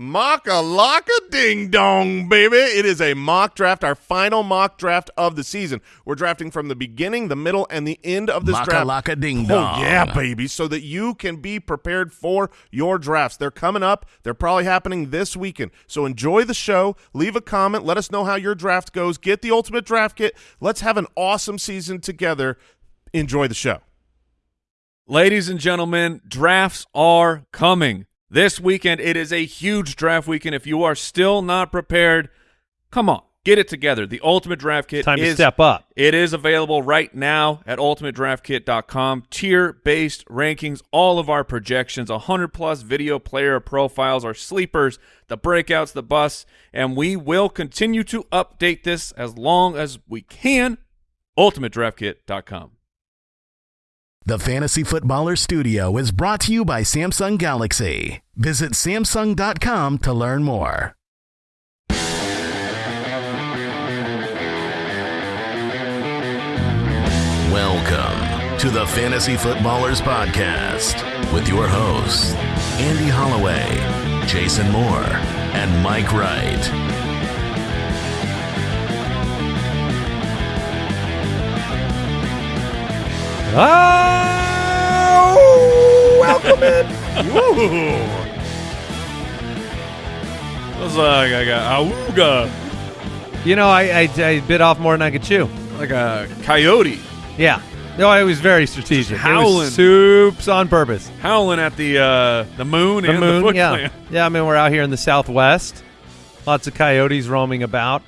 Makalaka ding dong, baby. It is a mock draft, our final mock draft of the season. We're drafting from the beginning, the middle, and the end of this draft. Makalaka ding dong. Oh, yeah, baby. So that you can be prepared for your drafts. They're coming up. They're probably happening this weekend. So enjoy the show. Leave a comment. Let us know how your draft goes. Get the ultimate draft kit. Let's have an awesome season together. Enjoy the show. Ladies and gentlemen, drafts are coming. This weekend, it is a huge draft weekend. If you are still not prepared, come on, get it together. The Ultimate Draft Kit Time to step up. It is available right now at ultimatedraftkit.com. Tier-based rankings, all of our projections, 100-plus video player profiles, our sleepers, the breakouts, the busts, and we will continue to update this as long as we can. ultimatedraftkit.com. The Fantasy Footballer Studio is brought to you by Samsung Galaxy. Visit Samsung.com to learn more. Welcome to the Fantasy Footballers Podcast with your hosts, Andy Holloway, Jason Moore, and Mike Wright. Oh, welcome in. That's like I got auga, You know, I, I I bit off more than I could chew. like a coyote Yeah. No, it was very strategic. It howling. was soups on purpose. howling at the uh, the moon The and moon, the Foot yeah, Clan. yeah. I mean, we're out here in the Southwest. Lots of coyotes roaming about.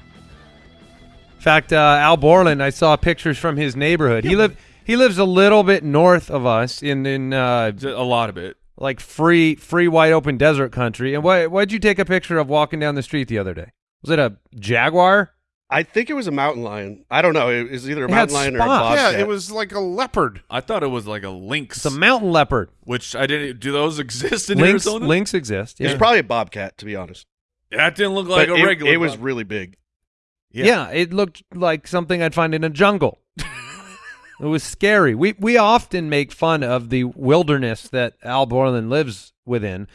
In fact, uh, Al Borland, I saw pictures from his neighborhood. He live he lives a little bit north of us in in uh, A lot of it. like free free wide open desert country. And what what'd you take a picture of walking down the street the other day? Was it a jaguar? I think it was a mountain lion. I don't know. It was either a It mountain lion or a spots. bobcat. Yeah, it was like a leopard. I thought it was like a lynx. It's a mountain leopard. which I didn't. Do those exist in Lynx Arizona? lynx exist. It's Yeah. probably a bobcat, to be honest. That didn't look like but a it, regular. It was bobcat. really big. yeah. it looked like something I'd find in a jungle. It was scary. We we often make fun of the wilderness that Al Borland lives within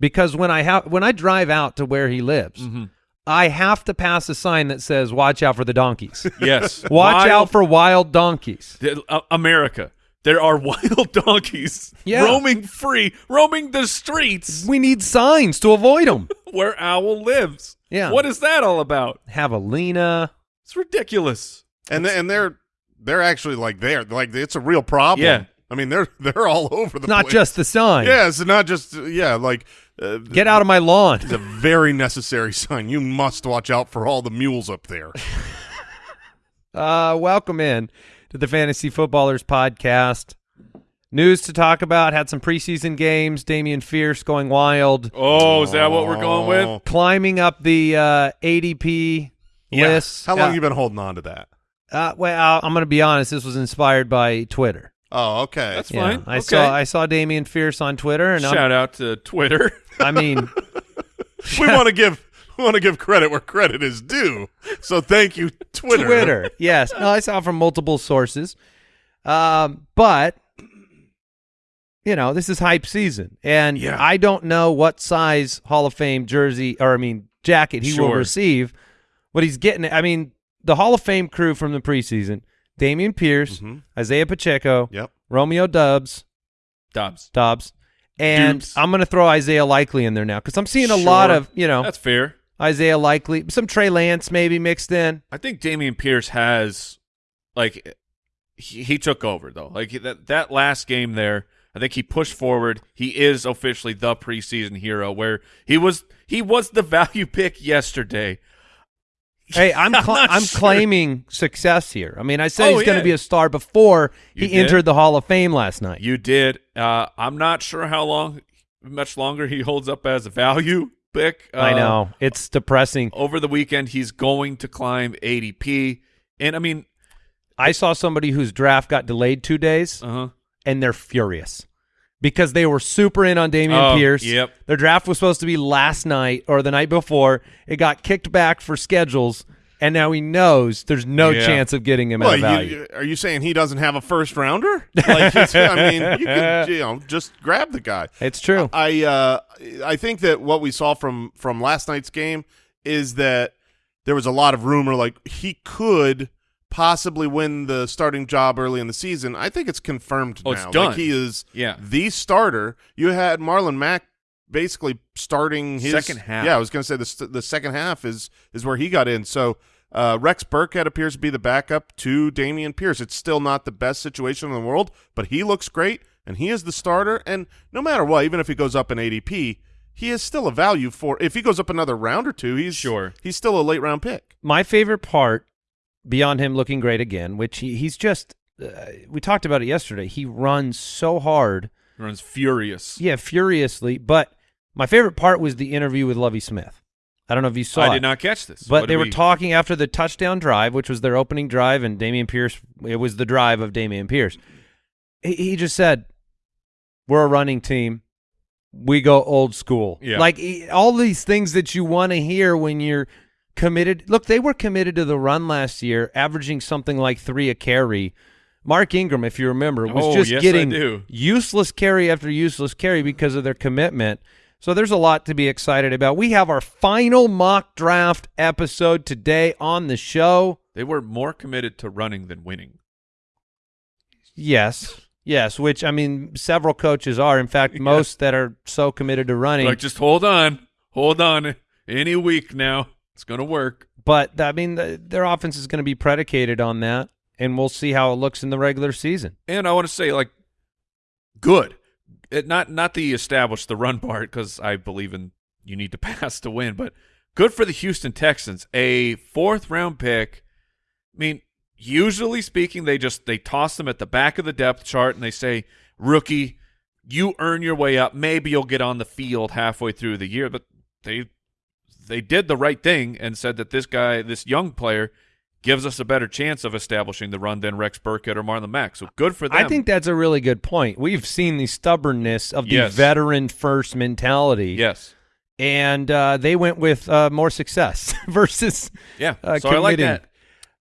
because when I have when I drive out to where he lives, Mhm. I have to pass a sign that says "Watch out for the donkeys." yes. Watch Wild- out for wild donkeys. the- uh, America. There are wild donkeys Yeah. roaming free, roaming the streets We need signs to avoid them. where Owl lives. Yeah. What is that all about? Javelina. It's ridiculous. and th- and they're they're actually like there like it's a real problem. Yeah. I mean they're they're all over the place. Not place. just the sign. yeah, it's not just yeah like uh, Get out of my lawn. It's a very necessary sign. You must watch out for all the mules up there. Uh, welcome in to the Fantasy Footballers podcast. News to talk about. Had some preseason games. Damian Fierce going wild, Oh, is that what we're going with? Oh. climbing up the uh, ADP Yeah. list. How long Uh, you been holding on to that? Uh, well, I'm going to be honest. This was inspired by Twitter. Oh, okay. That's Yeah, fine. I okay. saw I saw Damian Fierce on Twitter, and I'm, Shout out to Twitter. I mean, we want to give we want to give credit where credit is due. So thank you, Twitter. Twitter. Yes. No, I saw from multiple sources. Um, but you know, this is hype season, and Yeah. I don't know what size Hall of Fame jersey or I mean jacket he will Sure. receive, but he's getting it. I mean, the Hall of Fame crew from the preseason: Damian Pierce, Mhm. Isaiah Pacheco, Yep. Romeo Doubs, Dobbs. Dobbs. And Dubes. I'm going to throw Isaiah Likely in there now because I'm seeing a lot of, you know, That's fair. Isaiah Likely, some Trey Lance maybe mixed in. I think Damian Pierce has, like, he, he took over though. Like that that last game there, I think he pushed forward. He is officially the preseason hero. Where he was, he was the value pick yesterday. Hey, I'm I'm I'm sure. claiming success here. I mean, I said Oh, he's going to be a star before You he did? entered the Hall of Fame last night. You did. Uh, I'm not sure how long, much longer he holds up as a value pick. Uh, I know it's depressing. Over the weekend, he's going to climb ADP, and I mean, I saw somebody whose draft got delayed two days, uh huh. and they're furious because they were super in on Damian Oh, Pierce. yep. Their draft was supposed to be last night or the night before. It got kicked back for schedules. and now he knows there's no Yeah. chance of getting him Well, at a value. you, are you saying he doesn't have a first rounder? Like, I mean, you can you know just grab the guy. it's true. I uh, I think that what we saw from from last night's game is that there was a lot of rumor like he could possibly win the starting job early in the season. I think it's confirmed Oh, now. it's done. Like he is Yeah. the starter. You had Marlon Mack basically starting his Second half. Yeah, I was going to say the the second half is is where he got in. So uh, Rex Burkhead appears to be the backup to Damian Pierce. It's still not the best situation in the world, but he looks great and he is the starter. And no matter what, even if he goes up in ADP, he is still a value for. If he goes up another round or two, he's Sure. He's still a late round pick. My favorite part, beyond him looking great again, which he, he's just, uh, we talked about it yesterday. He runs so hard, He Runs furious. yeah, furiously. But my favorite part was the interview with Lovie Smith. I don't know if you saw I it. did not catch this. But What they were we- talking after the touchdown drive, which was their opening drive, and Damian Pierce. It was the drive of Damian Pierce. He, he just said, "We're a running team. We go old school." Yeah. Like all these things that you want to hear when you're committed. Look, they were committed to the run last year, averaging something like three a carry. Mark Ingram, if you remember, was Oh, just yes, getting useless carry after useless carry because of their commitment. So there's a lot to be excited about. We have our final mock draft episode today on the show. They were more committed to running than winning. Yes. Yes, which I mean several coaches are. In fact, most that are so committed to running. Like, just hold on, hold on. Any week now, it's gonna work. but I mean the, their offense is going to be predicated on that and we'll see how it looks in the regular season. And I want to say, like, good. It, not not the establish the run part because I believe in you need to pass to win, but good for the Houston Texans. A fourth round pick. I mean, usually speaking, they just they toss them at the back of the depth chart and they say, rookie, you earn your way up. Maybe you'll get on the field halfway through the year, but they they did the right thing and said that this guy, this young player, gives us a better chance of establishing the run than Rex Burkhead or Marlon Mack. So good for them. I think that's a really good point. We've seen the stubbornness of the Yes. veteran first mentality. yes. And uh, they went with uh, more success versus Yeah. uh, so I like that.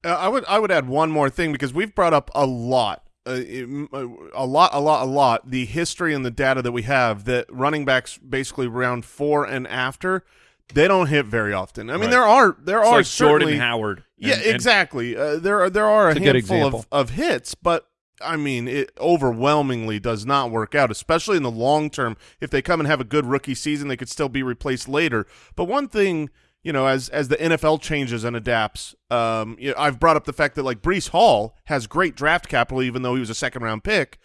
Uh, I would I would add one more thing because we've brought up a lot, uh, a lot, a lot, a lot. The history and the data that we have that running backs basically round four and after they don't hit very often. I mean, Right. there are there It's are like certainly Jordan Howard. yeah, And- and- exactly. Uh, there are there are a It's a handful of, of hits, but I mean, it overwhelmingly does not work out, especially in the long term. If they come and have a good rookie season, they could still be replaced later. But one thing, you know, as as the NFL changes and adapts, um, you know, I've brought up the fact that like Breece Hall has great draft capital, even though he was a second round pick,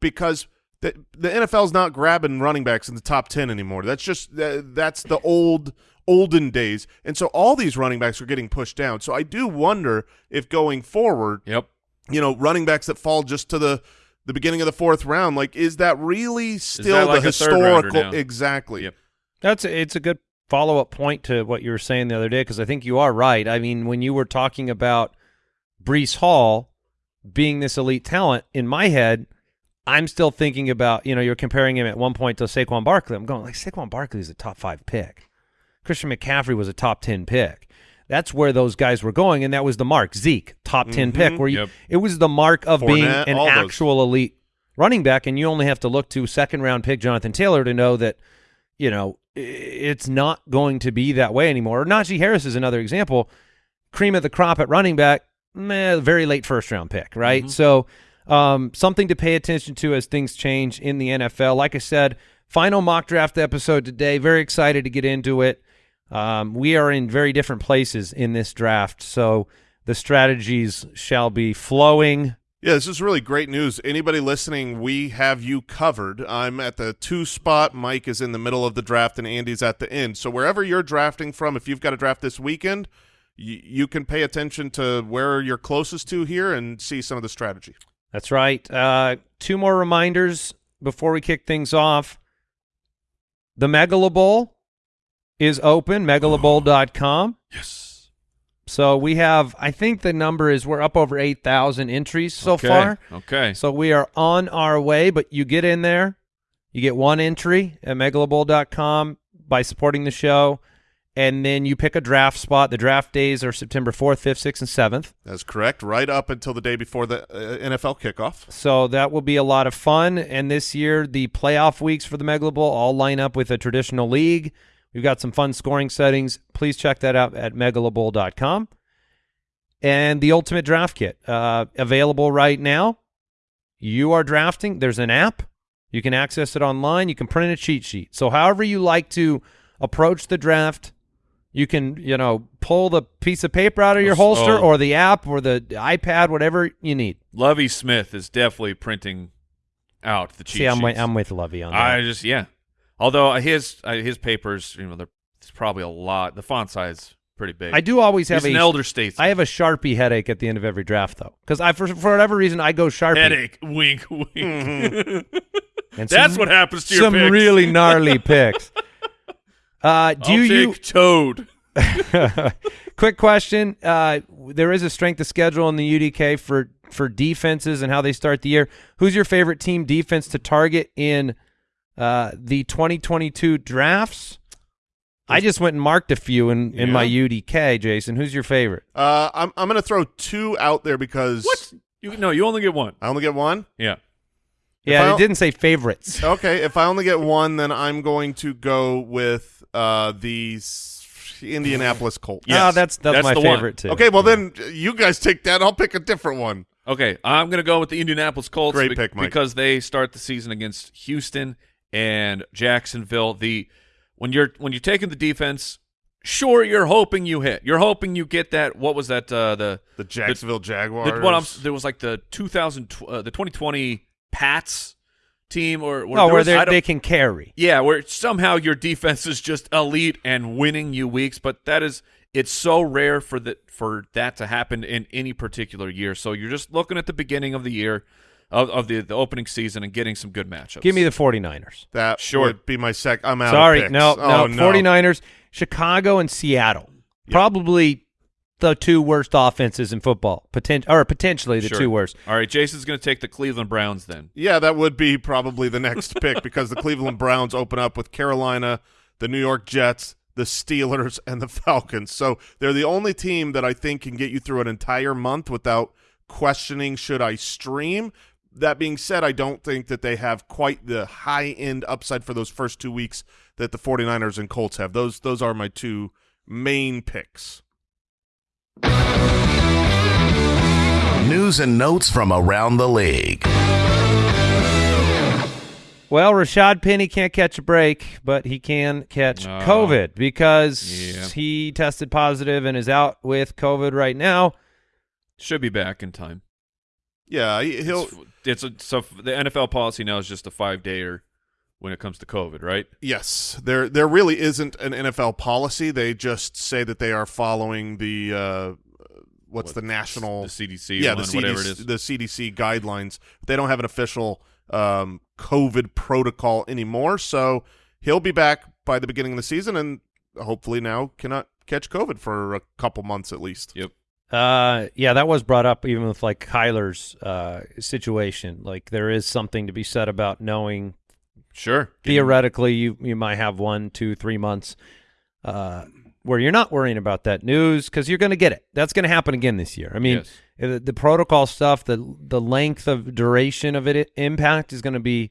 because. The, the NFL's not grabbing running backs in the top 10 anymore. That's just that, that's the old olden days. And so all these running backs are getting pushed down. So I do wonder if going forward, Yep. you know, running backs that fall just to the the beginning of the fourth round, like is that really still that like the a historical now? exactly. Yep. That's a, it's a good follow up point to what you were saying the other day because I think you are right. I mean, when you were talking about Breece Hall being this elite talent, in my head, I'm still thinking about you know you're comparing him at one point to Saquon Barkley. I'm going like Saquon Barkley is a top five pick. Christian McCaffrey was a top ten pick. That's where those guys were going, and that was the mark. Zeke, top 10 pick, mm-hmm. where you, Yep. it was the mark of being an all those. actual elite running back, and you only have to look to second round pick Jonathan Taylor to know that you know it's not going to be that way anymore. Najee Harris is another example. Cream of the crop at running back, meh, very late first round pick, right? Mm-hmm. So um, something to pay attention to as things change in the NFL. Like I said, final mock draft episode today. Very excited to get into it. Um, we are in very different places in this draft, so the strategies shall be flowing. Yeah, this is really great news. Anybody listening, we have you covered. I'm at the two spot. Mike is in the middle of the draft, and Andy's at the end. So wherever you're drafting from, if you've got a draft this weekend, you, you can pay attention to where you're closest to here and see some of the strategy. That's right. Uh, two more reminders before we kick things off. The Megala Bowl is open, megalabowl.com. Yes. So we have, I think the number is we're up over 8,000 entries so okay. far. Okay. So we are on our way, but you get in there, you get one entry at megalabowl.com by supporting the show, and then you pick a draft spot. The draft days are September 4th, 5th, 6th, and 7th. That's correct. Right up until the day before the uh, NFL kickoff. So that will be a lot of fun. And this year, the playoff weeks for the Megala Bowl all line up with a traditional league. We've got some fun scoring settings. Please check that out at megalabowl.com. And the Ultimate Draft Kit, uh, available right now. You are drafting. There's an app. You can access it online. You can print a cheat sheet. So however you like to approach the draft, you can, you know, pull the piece of paper out of your Oh, holster oh. or the app or the iPad, whatever you need. Lovie Smith is definitely printing out the cheat See, I'm, with- I'm with Lovie on that. I just yeah. Although his uh, his papers, you know, there's probably a lot. The font size pretty big. I do always have He's an elder statesman. I have a Sharpie headache at the end of every draft though, because I for, for whatever reason I go Sharpie. headache. Wink, wink. And That's some- what happens to your some picks. really gnarly picks. Uh, do I'll you? take Toad. quick question. Uh, there is a strength of schedule in the UDK for for defenses and how they start the year. Who's your favorite team defense to target in uh, the 2022 drafts? I just went and marked a few in, in my UDK. Jason, who's your favorite? Uh, I'm I'm going to throw two out there because What? You no, you only get one. I only get one. Yeah. Yeah, I it didn't say favorites. Okay, if I only get one, then I'm going to go with uh, the Indianapolis Colts. Yeah, Oh, that's that's, That's my the one. favorite too. Okay, well then you guys take that. I'll pick a different one. Okay, I'm going to go with the Indianapolis Colts Great be- pick, Mike. because they start the season against Houston and Jacksonville. The when you're when you're taking the defense, sure you're hoping you hit. You're hoping you get that. What was that? Uh, the The Jacksonville Jaguars. the, what I'm, there was like the 2000 uh, the 2020 Pats team or, or Oh, where was- they I don't- they can carry. yeah, where somehow your defense is just elite and winning you weeks, but that is it's so rare for the for that to happen in any particular year. So you're just looking at the beginning of the year of, of the the opening season and getting some good matchups. Give me the 49ers. that Sure. would be my sec. I'm out. of Sorry, picks. no, oh, no, 49ers, Chicago and Seattle. Probably the two worst offenses in football. Potent- or potentially the Sure. two worst. All right, Jason's going to take the Cleveland Browns then. Yeah, that would be probably the next pick because the Cleveland Browns open up with Carolina, the New York Jets, the Steelers, and the Falcons. So they're the only team that I think can get you through an entire month without questioning should I stream. That being said, I don't think that they have quite the high end upside for those first two weeks that the 49ers and Colts have. Those those are my two main picks. News and notes from around the league. Well, Rashad Penny can't catch a break, but he can catch No. COVID because Yeah. he tested positive and is out with COVID right now. Should be back in time. Yeah, he- he'll It's, it's a, so the NFL policy now is just a five dayer when it comes to COVID, right? Yes, there there really isn't an NFL policy. They just say that they are following the uh, what's What, the national the CDC, yeah one, the whatever it is. the CDC guidelines. They don't have an official um, COVID protocol anymore, so he'll be back by the beginning of the season, and hopefully now cannot catch COVID for a couple months at least. Yep. Uh, yeah, that was brought up even with like Kyler's uh, situation. Like there is something to be said about knowing Sure. theoretically you you might have one, two, three months uh, where you're not worrying about that news because you're going to get it. That's going to happen again this year. I mean, Yes. the, the protocol stuff, the the length of duration of it impact is going to be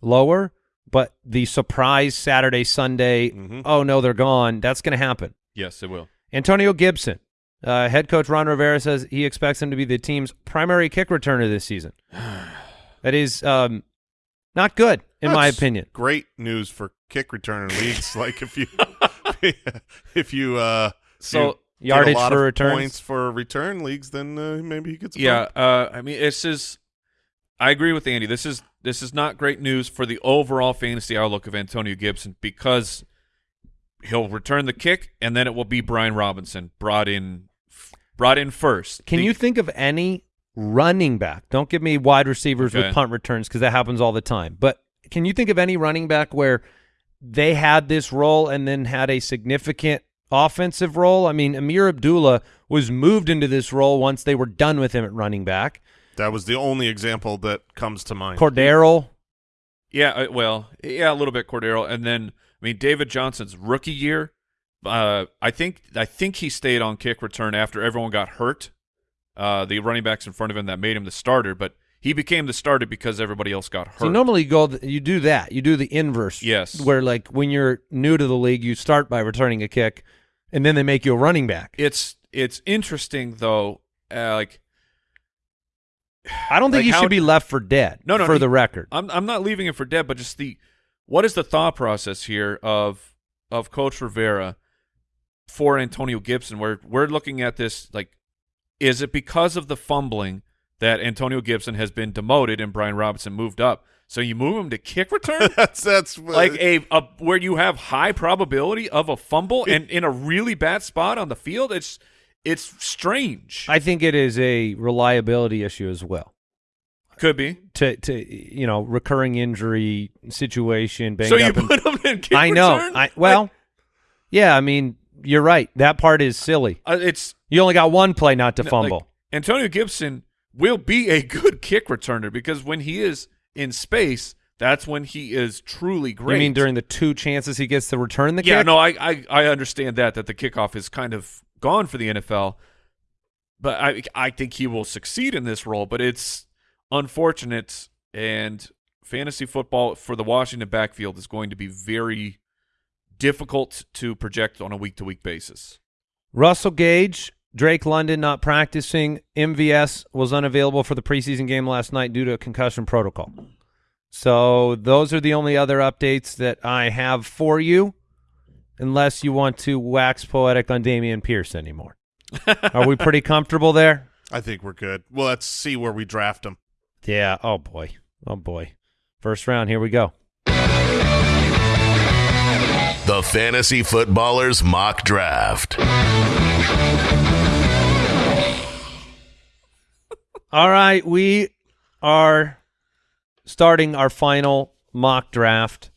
lower, but the surprise Saturday, Sunday, Mhm. oh no, they're gone. That's going to happen. Yes, it will. Antonio Gibson, uh, head coach Ron Rivera says he expects him to be the team's primary kick returner this season. That is um, not good, in my opinion. Great news for kick returner leagues. like if you if you uh So, you yardage get a lot for of returns? points for return leagues, then uh, maybe he gets a Yeah, uh, I mean, this is. I agree with Andy. This is this is not great news for the overall fantasy outlook of Antonio Gibson because he'll return the kick, and then it will be Brian Robinson brought in, brought in first. Can The- you think of any running back? Don't give me wide receivers Okay. with punt returns because that happens all the time. But can you think of any running back where they had this role and then had a significant offensive role? I mean, Ameer Abdullah was moved into this role once they were done with him at running back. That was the only example that comes to mind. Cordero, Yeah, uh, well, yeah, a little bit Cordero, and then I mean David Johnson's rookie year, uh, I think I think he stayed on kick return after everyone got hurt. Uh, the running backs in front of him that made him the starter, but he became the starter because everybody else got hurt. So normally you go, you do that. You do the inverse. Yes. Where like when you're new to the league, you start by returning a kick, and then they make you a running back. it's it's interesting though. Uh, like I don't think like you how- should be left for dead. No, no, For he- the record, I'm I'm not leaving him for dead, but just the what is the thought process here of of Coach Rivera for Antonio Gibson? Where we're looking at this like, is it because of the fumbling that Antonio Gibson has been demoted and Brian Robinson moved up? So you move him to kick return, that's that's like a, a where you have high probability of a fumble and in a really bad spot on the field. It's it's strange. I think it is a reliability issue as well. Could be. To to you know recurring injury situation. So you up and- put him in kick I know. return? I well, yeah. I mean, you're right. That part is silly. Uh, it's You only got one play not to No, fumble. like, Antonio Gibson will be a good kick returner because when he is in space, that's when he is truly great. You mean during the two chances he gets to return the yeah, kick? no, I, I I understand that that the kickoff is kind of gone for the NFL, but I I think he will succeed in this role. But it's unfortunate, and fantasy football for the Washington backfield is going to be very difficult to project on a week to week basis. Russell Gage, Drake London not practicing. MVS was unavailable for the preseason game last night due to a concussion protocol. So those are the only other updates that I have for you, unless you want to wax poetic on Damian Pierce anymore. are we pretty comfortable there? I think we're good. Well, let's see where we draft him. Yeah. Oh boy. Oh boy. First round. Here we go. The Fantasy Footballers Mock Draft. All right, we are starting our final mock draft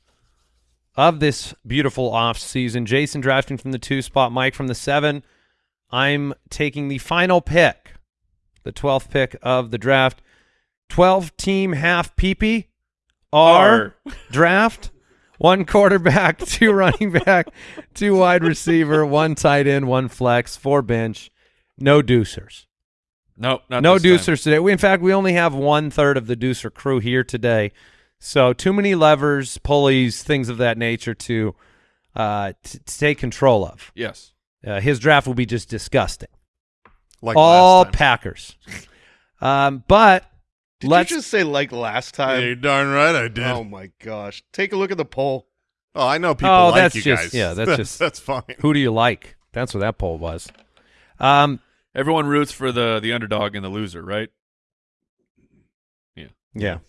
of this beautiful off season. Jason drafting from the two spot, Mike from the seven. I'm taking the final pick, the 12th pick of the draft. 12 team half PP R draft. One quarterback, two running back, two wide receiver, one tight end, one flex, four bench, no deucers No, not no this time. deucers today. We, in fact, we only have one third of the deucer crew here today, so too many levers, pulleys, things of that nature to uh, t- to take control of. Yes. Uh, his draft will be just disgusting. Like All last time. Packers. Um, but Did let's you just say like last Yeah, time? you're darn right I did. Oh my gosh! Take a look at the poll. Oh, I know people Oh, like that's you just- guys. yeah, that's just- that's fine. who do you like? That's what that poll was. Um, Everyone roots for the the underdog and the loser, right? yeah.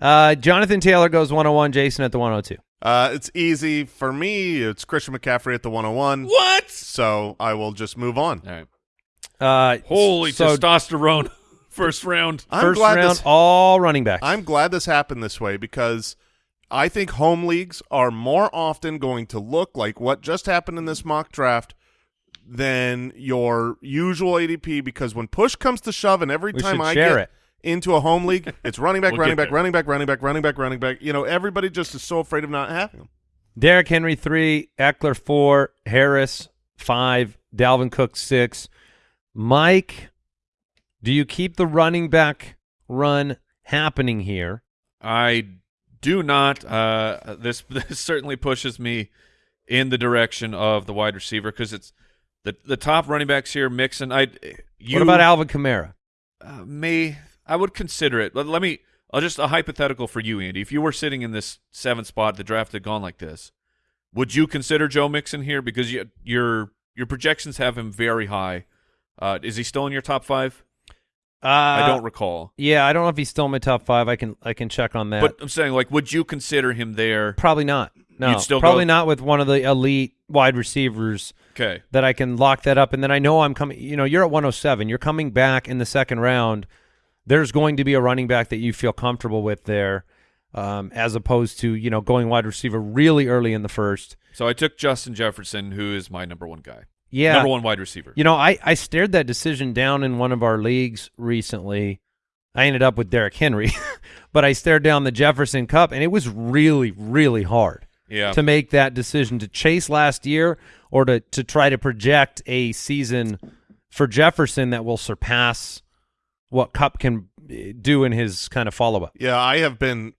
Uh, Jonathan Taylor goes 101. Jason at the 102. Uh, it's easy for me. It's Christian McCaffrey at the 101. What? So I will just move on. All right. Uh, Holy so testosterone! First round. I'm first glad round, this. all running backs. I'm glad this happened this way because I think home leagues are more often going to look like what just happened in this mock draft than your usual ADP. Because when push comes to shove, and every We time I share get it. into a home league, it's running back, We'll running back, there. running back, running back, running back, running back. You know, everybody just is so afraid of not having them. Derrick Henry three, Ekeler four, Harris five, Dalvin Cook six. Mike, do you keep the running back run happening here? I do not. Uh, this this certainly pushes me in the direction of the wide receiver because it's the the top running backs here. Mixon. I. You, what about Alvin Kamara? uh, may I would consider it. Let, let me. I'll just a hypothetical for you, Andy. If you were sitting in this seventh spot, the draft had gone like this, would you consider Joe Mixon here? Because you, your your projections have him very high. Uh, is he still in your top five? Uh, I don't recall. Yeah, I don't know if he's still in my top five. I can I can check on that. But I'm saying, like, would you consider him there? probably not. No, You'd still probably go- not with one of the elite wide receivers Okay. that I can lock that up. And then I know I'm coming. You know, you're at 107. You're coming back in the second round. There's going to be a running back that you feel comfortable with there, um, as opposed to you know going wide receiver really early in the first. So I took Justin Jefferson, who is my number one guy. Yeah, Number one wide receiver. You know, I, I stared that decision down in one of our leagues recently. I ended up with Derrick Henry, but I stared down the Jefferson Kupp, and it was really, really hard Yeah. to make that decision to chase last year or to to try to project a season for Jefferson that will surpass what Kupp can eh, do in his kind of follow up. Yeah, I have been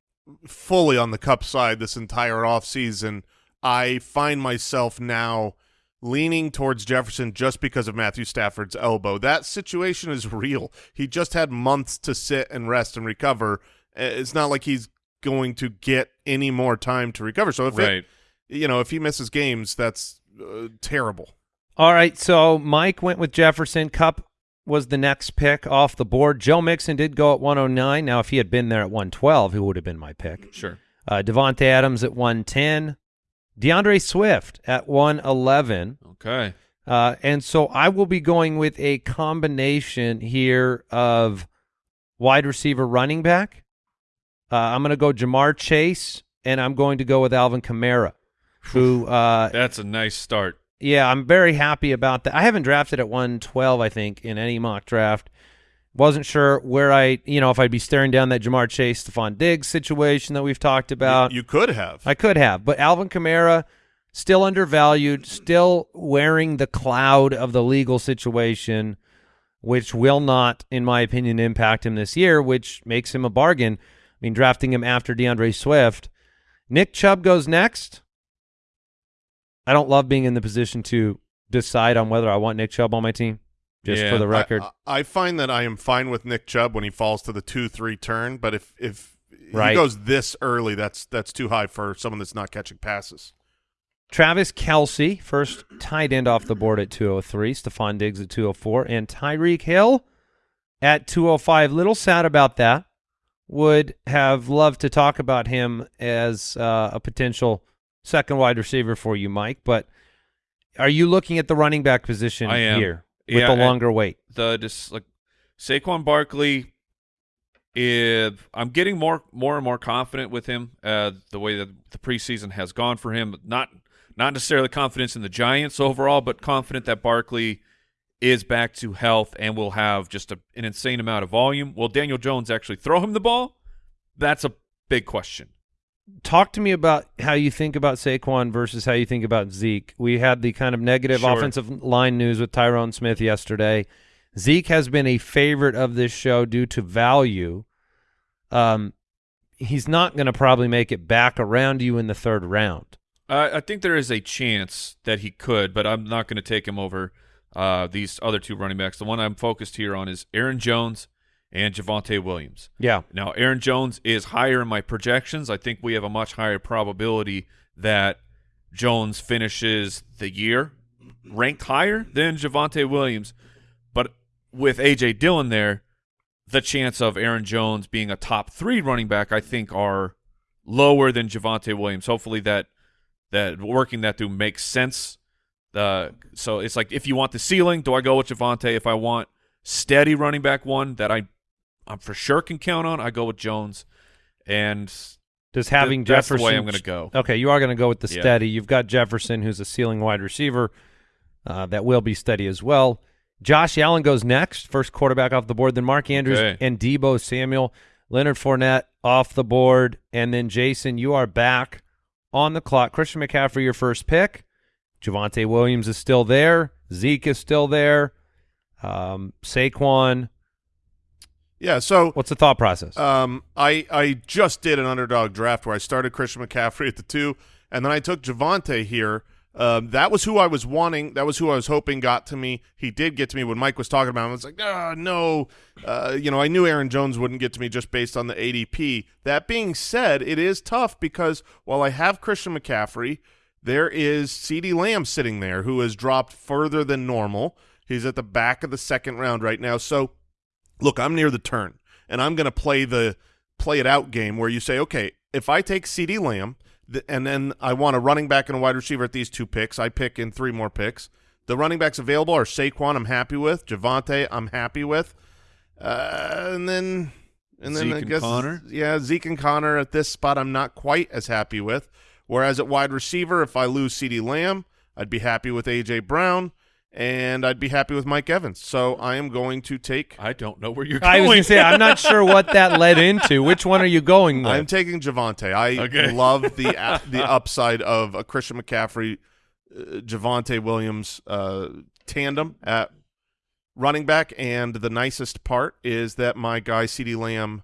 fully on the Kupp side this entire offseason. I find myself now leaning towards Jefferson just because of Matthew Stafford's elbow. That situation is real. He just had months to sit and rest and recover. Uh, It's not like he's going to get any more time to recover. So if it- you know, if he misses games, that's uh, terrible. All right, so Mike went with Jefferson. Kupp was the next pick off the board. Joe Mixon did go at 109. Now, if he had been there at 112, he would have been my pick. Sure. Uh, Davante Adams at 110. DeAndre Swift at 111. Okay. Uh, and so I will be going with a combination here of wide receiver running back. Uh, I'm going to go Ja'Marr Chase, and I'm going to go with Alvin Kamara, who uh, That's a nice start. yeah, I'm very happy about that. I haven't drafted at 112, I think, in any mock draft. Wasn't sure where I, you know, if I'd be staring down that Ja'Marr Chase, Stefon Diggs situation that we've talked about. you, you could have. I could have, but Alvin Kamara still undervalued, still wearing the cloud of the legal situation, which will not, in my opinion, impact him this year, which makes him a bargain. I mean, drafting him after DeAndre Swift. Nick Chubb goes next. I don't love being in the position to decide on whether I want Nick Chubb on my team. Just Yeah, for the record, I, I find that I am fine with Nick Chubb when he falls to the two three turn, but if if Right. he goes this early, that's that's too high for someone that's not catching passes. Travis Kelce, first tight end off the board at 203, Stefon Diggs at 204, and Tyreek Hill at 205. Little sad about that. Would have loved to talk about him as uh, a potential second wide receiver for you, Mike. But are you looking at the running back position I am. here with Yeah, the longer wait? the just like Saquon Barkley. If I'm getting more more and more confident with him, uh, the way that the preseason has gone for him, not not necessarily confidence in the Giants overall, but confident that Barkley is back to health and will have just a, an insane amount of volume. Will Daniel Jones actually throw him the ball? That's a big question. Talk to me about how you think about Saquon versus how you think about Zeke. We had the kind of negative Sure. offensive line news with Tyron Smith yesterday. Zeke has been a favorite of this show due to value. Um, he's not going to probably make it back around you in the third round. Uh, I think there is a chance that he could, but I'm not going to take him over uh, these other two running backs. The one I'm focused here on is Aaron Jones and Javonte Williams. Yeah, Now, Aaron Jones is higher in my projections. I think we have a much higher probability that Jones finishes the year ranked higher than Javonte Williams. But with A.J. Dillon there, the chance of Aaron Jones being a top three running back, I think, are lower than Javonte Williams. Hopefully that that working that through makes sense. Uh, so it's like if you want the ceiling, do I go with Javonte? If I want steady running back one that I I'm for sure can count on, I go with Jones. And does having Jefferson, that's the way I'm going to go. Okay, you are going to go with the Yeah. steady. You've got Jefferson, who's a ceiling wide receiver uh, that will be steady as well. Josh Allen goes next, first quarterback off the board. Then Mark Andrews Okay. and Deebo Samuel, Leonard Fournette off the board, and then Jason, you are back on the clock. Christian McCaffrey, your first pick. Javonte Williams is still there. Zeke is still there. Um, Saquon. Yeah, so What's the thought process? Um, I I just did an underdog draft where I started Christian McCaffrey at the two, and then I took Javonte here. Um, that was who I was wanting. That was who I was hoping got to me. He did get to me when Mike was talking about him. I was like, ah, no. Uh, you know, I knew Aaron Jones wouldn't get to me just based on the ADP. That being said, it is tough because while I have Christian McCaffrey, there is CeeDee Lamb sitting there who has dropped further than normal. He's at the back of the second round right now. So look, I'm near the turn, and I'm going to play the play it out game where you say, okay, if I take CeeDee Lamb, and then I want a running back and a wide receiver at these two picks, I pick in three more picks. The running backs available are Saquon, I'm happy with. Javonte, I'm happy with. Uh, and then, and then Zeke I and guess, Conner? yeah, Zeke and Conner at this spot, I'm not quite as happy with. Whereas at wide receiver, if I lose CeeDee Lamb, I'd be happy with A.J. Brown, and I'd be happy with Mike Evans. So I am going to take I don't know where you're going. I was going to say, I'm not sure what that led into. Which one are you going with? I'm taking Javonte. I Okay. love the a- the upside of a Christian McCaffrey uh, Javonte Williams uh, tandem at running back, and the nicest part is that my guy CeeDee Lamb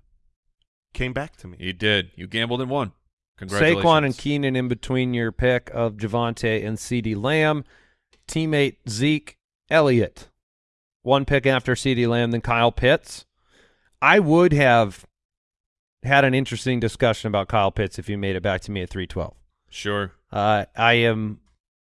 came back to me. He did. You gambled and won. Congratulations. Saquon and Keenan in between your pick of Javonte and CeeDee Lamb. Teammate Zeke Elliott. One pick after CeeDee Lamb, then Kyle Pitts. I would have had an interesting discussion about Kyle Pitts if you made it back to me at 312. Sure. Uh, I am,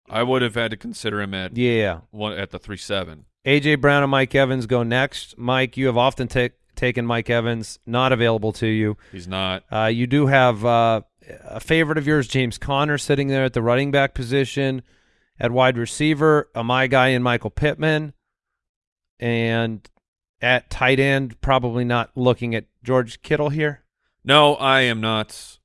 I would have had to consider him at yeah. one at the three seven. A.J. Brown and Mike Evans go next. Mike, you have often ta- taken Mike Evans, not available to you. He's not. Uh, you do have uh, a favorite of yours, James Conner, sitting there at the running back position. At wide receiver, a my guy in Michael Pittman. And at tight end, probably not looking at George Kittle here. No, I am not.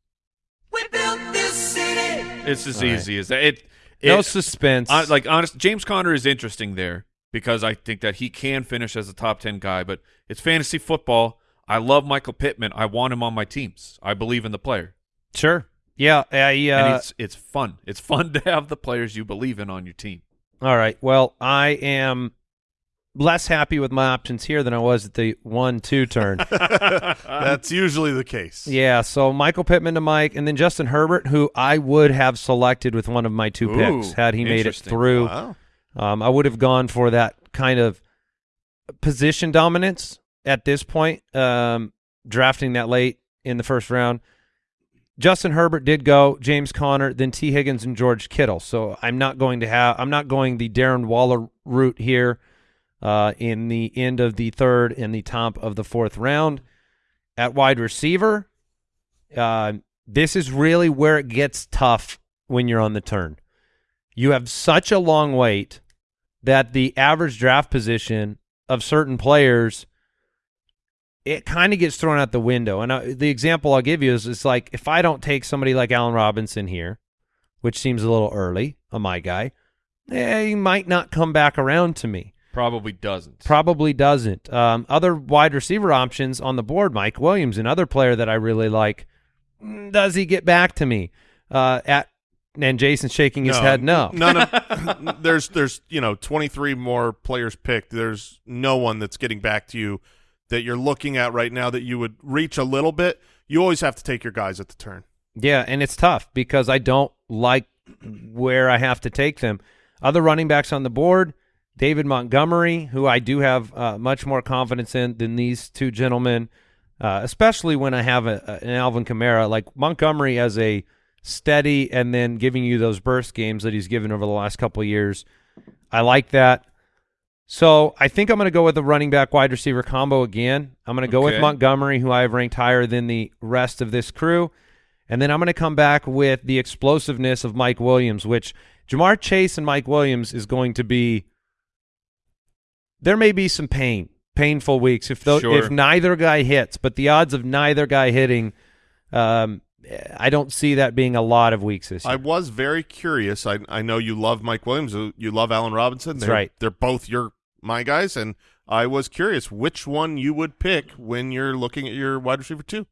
We built this city. It's as All right. easy as that. It, No it- suspense. hon- like honest, James Conner is interesting there because I think that he can finish as a top ten guy. But it's fantasy football. I love Michael Pittman. I want him on my teams. I believe in the player, sure. Yeah. I, and uh, it's it's fun. It's fun to have the players you believe in on your team. all right. Well, I am less happy with my options here than I was at the one-two turn. That's usually the case. Yeah, so Michael Pittman to Mike, and then Justin Herbert, who I would have selected with one of my two Ooh, picks had he made it through. Wow. Um, I would have gone for that kind of position dominance at this point, um, drafting that late in the first round. Justin Herbert did go, James Conner, then Tee Higgins and George Kittle. So I'm not going to have, I'm not going the Darren Waller route here uh, in the end of the third and the top of the fourth round. At wide receiver, uh, this is really where it gets tough when you're on the turn. You have such a long wait that the average draft position of certain players it kind of gets thrown out the window. And I, the example I'll give you is it's like if I don't take somebody like Allen Robinson here, which seems a little early on my guy, eh, he might not come back around to me. Probably doesn't. Probably doesn't. Um, other wide receiver options on the board, Mike Williams, another player that I really like. Mm, Does he get back to me? Uh, at and Jason's shaking his head. No, None of there's there's you know 23 more players picked. There's no one that's getting back to you that you're looking at right now that you would reach a little bit. You always have to take your guys at the turn. Yeah, and it's tough because I don't like where I have to take them. Other running backs on the board, David Montgomery, who I do have uh, much more confidence in than these two gentlemen, uh, especially when I have a, an Alvin Kamara. Like Montgomery as a steady and then giving you those burst games that he's given over the last couple years. I like that. So I think I'm going to go with the running back wide receiver combo again. I'm going to go with Montgomery, who I have ranked higher than the rest of this crew. And then I'm going to come back with the explosiveness of Mike Williams, which Ja'Marr Chase and Mike Williams is going to be. There may be some pain, painful weeks if Sure. if neither guy hits, but the odds of neither guy hitting, um, I don't see that being a lot of weeks this year. I was very curious. I I know you love Mike Williams. uh, You love Allen Robinson. That's They're- right. They're both your my guys, and I was curious which one you would pick when you're looking at your wide receiver two.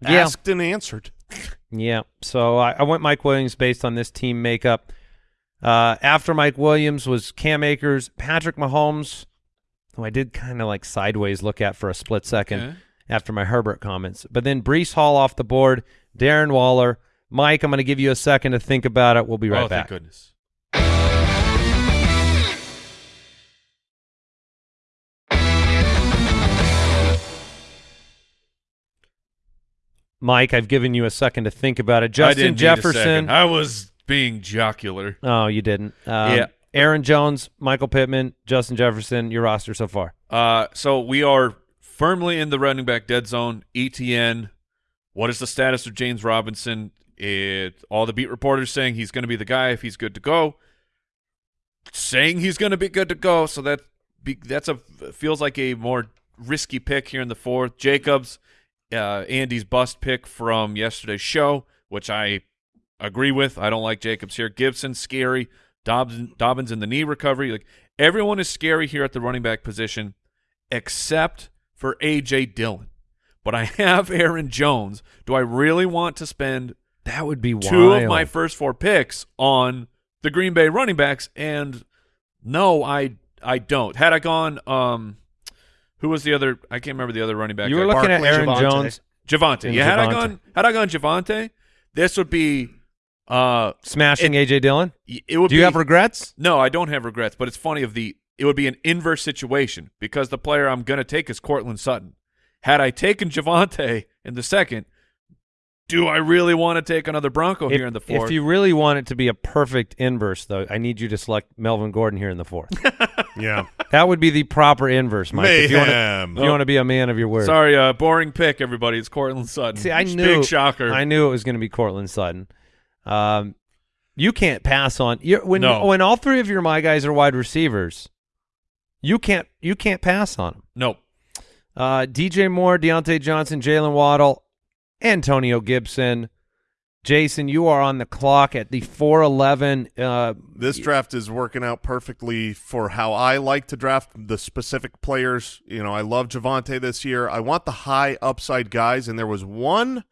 Yeah. Asked and answered. Yeah. So I, I went Mike Williams based on this team makeup. Uh, after Mike Williams was Cam Akers, Patrick Mahomes, who I did kind of like sideways look at for a split second Okay. After my Herbert comments. But then Breece Hall off the board, Darren Waller. Mike, I'm going to give you a second to think about it. We'll be right oh, back. thank goodness. Mike, I've given you a second to think about it. I Justin didn't Jefferson. I was being jocular. Oh, you didn't. Um, Yeah. Aaron Jones, Michael Pittman, Justin Jefferson, your roster so far. Uh, so we are firmly in the running back dead zone. ETN. What is the status of James Robinson? It all the beat reporters saying he's going to be the guy if he's good to go. Saying he's going to be good to go. So that be, that's a feels like a more risky pick here in the fourth. Jacobs, uh, Andy's bust pick from yesterday's show, which I agree with. I don't like Jacobs here. Gibson scary. Dobbins, Dobbins in the knee recovery. Like everyone is scary here at the running back position, except for AJ Dillon. But I have Aaron Jones. Do I really want to spend That would be two wild. of my first four picks on the Green Bay running backs, and no, I I don't. Had I gone, um, who was the other? I can't remember the other running back. You were I- looking at Aaron. Jones Javonte. Yeah, had I gone, had I gone Javonte, this would be, uh, smashing AJ Dillon. it would. Do you be, have regrets? No, I don't have regrets, but it's funny of the it would be an inverse situation because the player I'm going to take is Courtland Sutton. Had I taken Javonte in the second, do I really want to take another Bronco If, here in the fourth? if you really want it to be a perfect inverse, though, I need you to select Melvin Gordon here in the fourth. Yeah. that would be the proper inverse, Mike. If you want to, Mayhem. if you want to be a man of your word. Sorry, uh, boring pick, everybody. It's Courtland Sutton. See, I knew. Big knew. shocker. I knew it was going to be Courtland Sutton. Um, you can't pass on you're, when No. when all three of your my guys are wide receivers. You can't you can't pass on them. Nope. Uh, DJ Moore, Diontae Johnson, Jaylen Waddle, Antonio Gibson. Jason, you are on the clock at the 411. Uh, This draft is working out perfectly for how I like to draft the specific players. You know, I love Javonte this year. I want the high upside guys, and there was one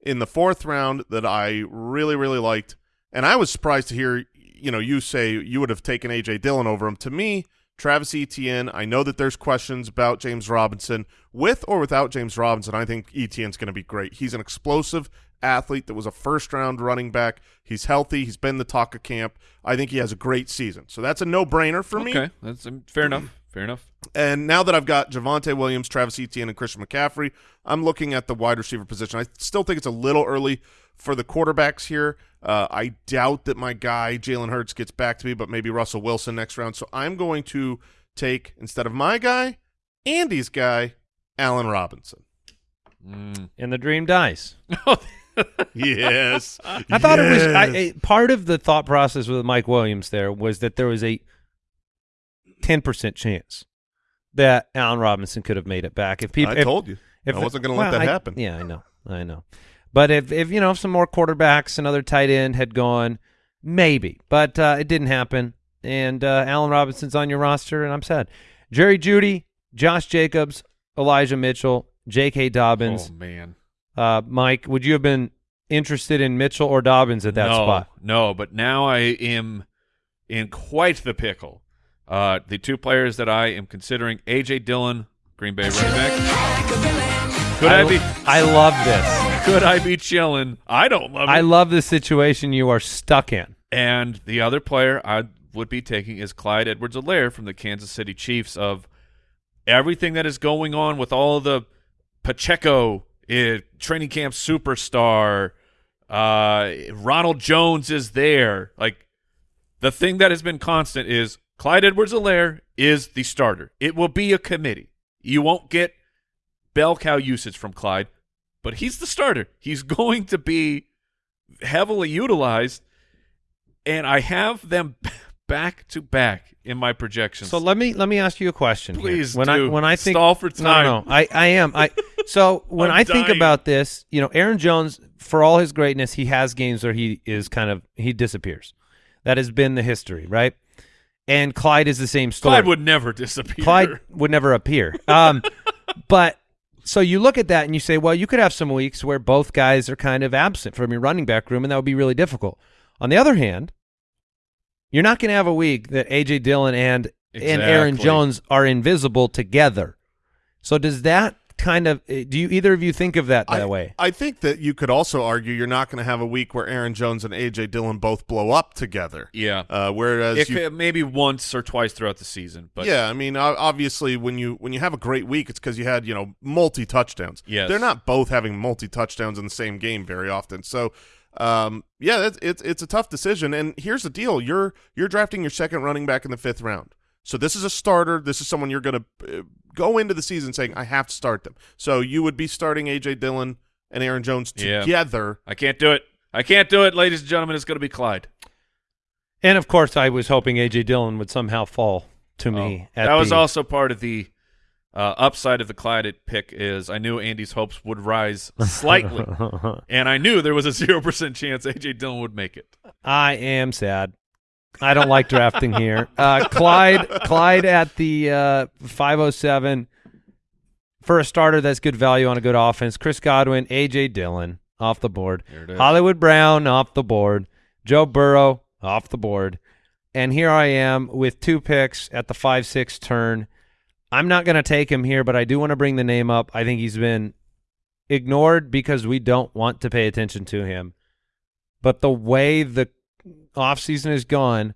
in the fourth round that I really, really liked. And I was surprised to hear, you know, you say you would have taken A.J. Dillon over him. To me, Travis Etienne, I know that there's questions about James Robinson. With or without James Robinson, I think Etienne's going to be great. He's an explosive athlete that was a first-round running back. He's healthy. He's been the talk of camp. I think he has a great season. So that's a no-brainer for me. Okay, that's um, fair enough. Fair enough. And now that I've got Javonte Williams, Travis Etienne, and Christian McCaffrey, I'm looking at the wide receiver position. I still think it's a little early for the quarterbacks here. Uh, I doubt that my guy Jalen Hurts gets back to me, but maybe Russell Wilson next round. So I'm going to take instead of my guy, Andy's guy, Allen Robinson. Mm. and the dream dies. yes, I thought it was I, Yes. part of the thought process with Mike Williams there was that there was a 10% chance that Allen Robinson could have made it back. If people I told you. If I wasn't going to well, let that I- happen. Yeah, I know. I know. But if if you know if some more quarterbacks, another tight end had gone, maybe. But uh, it didn't happen. And uh, Allen Robinson's on your roster, and I'm sad. Jerry Jeudy, Josh Jacobs, Elijah Mitchell, J.K. Dobbins. Oh man. Uh, Mike, would you have been interested in Mitchell or Dobbins at that no, spot? No, but now I am in quite the pickle. Uh, the two players that I am considering: AJ Dillon, Green Bay running back. Could I, I, be? I love this. Could I be chilling? I don't love it. I love the situation you are stuck in. And the other player I would be taking is Clyde Edwards-Helaire from the Kansas City Chiefs. Of everything that is going on with all the Pacheco eh, training camp superstar, uh, Ronald Jones is there. Like the thing that has been constant is Clyde Edwards-Helaire is the starter. It will be a committee. You won't get bell cow usage from Clyde, but he's the starter. He's going to be heavily utilized, and I have them back to back in my projections. So let me let me ask you a question. here. Please when I when I think Stall for time. No, no, I I am. I so when I think dying. about this, you know, Aaron Jones, for all his greatness, he has games where he is kind of he disappears. That has been the history, right? And Clyde is the same story. Clyde would never disappear. Clyde would never appear. Um, but so you look at that and you say, well, you could have some weeks where both guys are kind of absent from your running back room, and that would be really difficult. On the other hand, you're not going to have a week that AJ Dillon and and Aaron Jones are invisible together. So does that kind of eh, do you either of you think of that that I, way? I think that you could also argue you're not going to have a week where Aaron Jones and AJ Dillon both blow up together. Yeah. Uh, whereas It you, maybe once or twice throughout the season, but yeah, I mean, obviously, when you when you have a great week, it's because you had you know multi touchdowns. Yeah. they're not both having multi touchdowns in the same game very often. So, um, yeah, it's, it's it's a tough decision. And here's the deal: you're you're drafting your second running back in the fifth round. So this is a starter. This is someone you're going to uh, go into the season saying, "I have to start them." So you would be starting AJ Dillon and Aaron Jones Yeah. together. I can't do it. I can't do it, ladies and gentlemen. It's going to be Clyde. And of course, I was hoping AJ Dillon would somehow fall to me. Oh, at that was the- also part of the uh, upside of the Clyde pick is I knew Andy's hopes would rise slightly, and I knew there was a zero percent chance AJ Dillon would make it. I am sad. I don't like drafting here. Uh, Clyde, Clyde at the uh, 507 for a starter. That's good value on a good offense. Chris Godwin, AJ Dillon off the board. Hollywood Brown off the board. Joe Burrow, off the board. And here I am with two picks at the 5 6 turn. I'm not going to take him here, but I do want to bring the name up. I think he's been ignored because we don't want to pay attention to him. But the way the offseason is gone,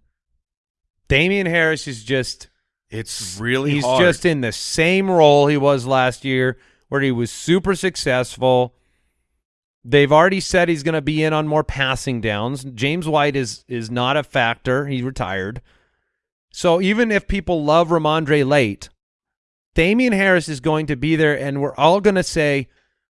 Damien Harris is just It's really he's hard. just in the same role he was last year where he was super successful. They've already said he's going to be in on more passing downs. James White is is not a factor. He retired. So even if people love Rhamondre late, Damien Harris is going to be there and we're all going to say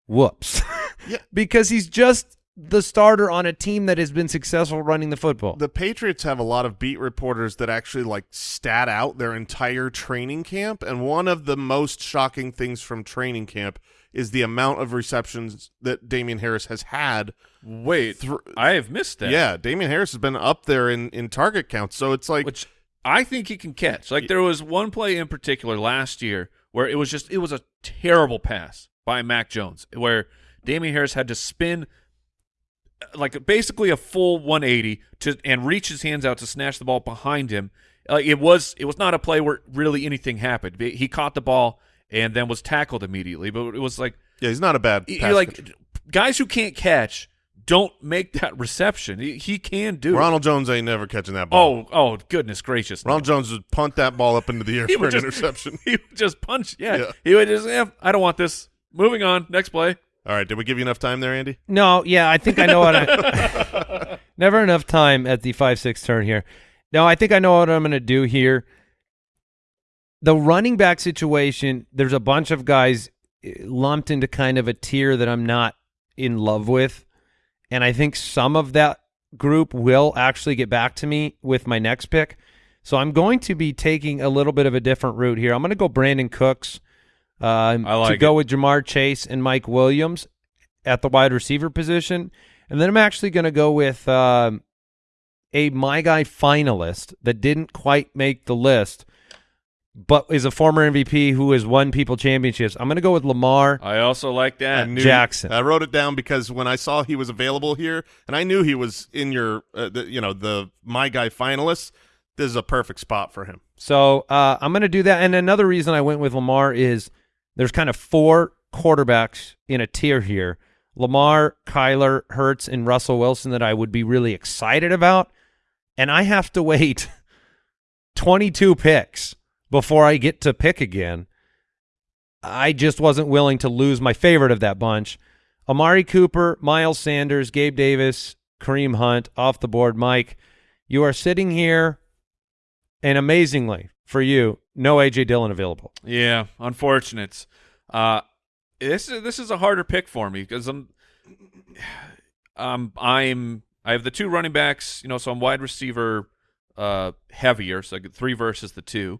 whoops. Yeah. because he's just the starter on a team that has been successful running the football. The Patriots have a lot of beat reporters that actually like stat out their entire training camp, and one of the most shocking things from training camp is the amount of receptions that Damien Harris has had. Wait, Thr- I have missed that. Yeah, Damien Harris has been up there in in target counts, so it's like which I think he can catch. Like there was one play in particular last year where it was just it was a terrible pass by Mac Jones where Damien Harris had to spin like basically a full 180 to and reach his hands out to snatch the ball behind him. Like it was it was not a play where really anything happened. He caught the ball and then was tackled immediately, but it was like yeah, he's not a bad. pass like catcher. guys who can't catch don't make that reception. He, he can do it. Ronald Jones ain't never catching that ball. Oh, oh, goodness gracious! Ronald Jones would punt that ball up into the air for an just- interception. he would just punch. Yeah, Yeah. he would just. Yeah, I don't want this. Moving on. Next play. All right, did we give you enough time there, Andy? No, yeah, I think I know what I. Never enough time at the five six turn here. No, I think I know what I'm going to do here. The running back situation. There's a bunch of guys eh, lumped into kind of a tier that I'm not in love with, and I think some of that group will actually get back to me with my next pick. So I'm going to be taking a little bit of a different route here. I'm going to go Brandin Cooks. Um, I like to go it. with Ja'Marr Chase and Mike Williams at the wide receiver position, and then I'm actually going to go with um, a my guy finalist that didn't quite make the list, but is a former MVP who has won people championships. I'm going to go with Lamar. I also like that. I knew- Jackson. I wrote it down because when I saw he was available here, and I knew he was in your, uh, the, you know, the my guy finalists. This is a perfect spot for him. So uh, I'm going to do that. And another reason I went with Lamar is there's kind of four quarterbacks in a tier here: Lamar, Kyler, Hurts, and Russell Wilson that I would be really excited about. And I have to wait 22 picks before I get to pick again. I just wasn't willing to lose my favorite of that bunch. Amari Cooper, Miles Sanders, Gabe Davis, Kareem Hunt off the board. Mike, you are sitting here, and amazingly for you, no AJ Dillon available. Yeah, unfortunate. Uh, this is this is a harder pick for me because I'm, um, I'm I have the two running backs, you know, so I'm wide receiver, uh, heavier, so three versus the two,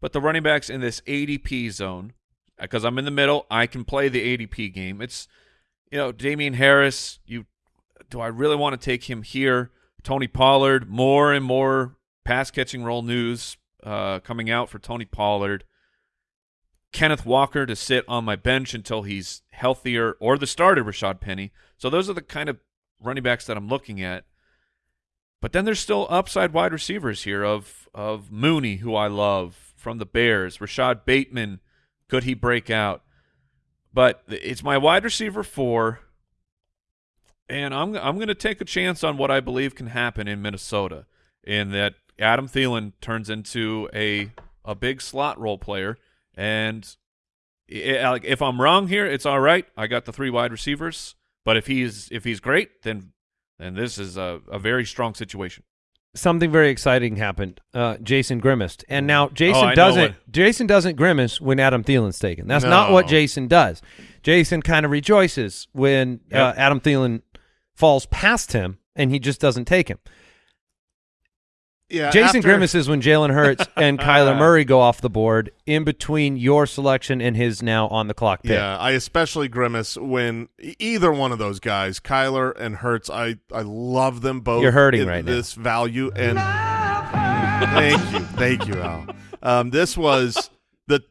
but the running backs in this ADP zone, because I'm in the middle, I can play the ADP game. It's, you know, Damien Harris. You, do I really want to take him here? Tony Pollard, more and more pass catching role news uh, coming out for Tony Pollard. Kenneth Walker to sit on my bench until he's healthier, or the starter Rashaad Penny. So those are the kind of running backs that I'm looking at. But then there's still upside wide receivers here of of Mooney, who I love from the Bears, Rashod Bateman, could he break out? But it's my wide receiver four, and I'm I'm going to take a chance on what I believe can happen in Minnesota, in that Adam Thielen turns into a a big slot role player, and i- like if I'm wrong here, it's all right. I got the three wide receivers, but if he's if he's great, then then this is a, a very strong situation. Something very exciting happened. Uh, Jason grimaced, and now Jason know doesn't. Jason doesn't grimace when Adam Thielen's taken. That's not what Jason does. Jason kind of rejoices when uh, Adam Thielen falls past him, and he just doesn't take him. Yeah, Jason after- grimaces when Jalen Hurts and Kyler Murray go off the board in between your selection and his now on the clock pick. Yeah, I especially grimace when either one of those guys, Kyler and Hurts, I I love them both. You're hurting in right now. this value and thank you, thank you, Al. Um, this was the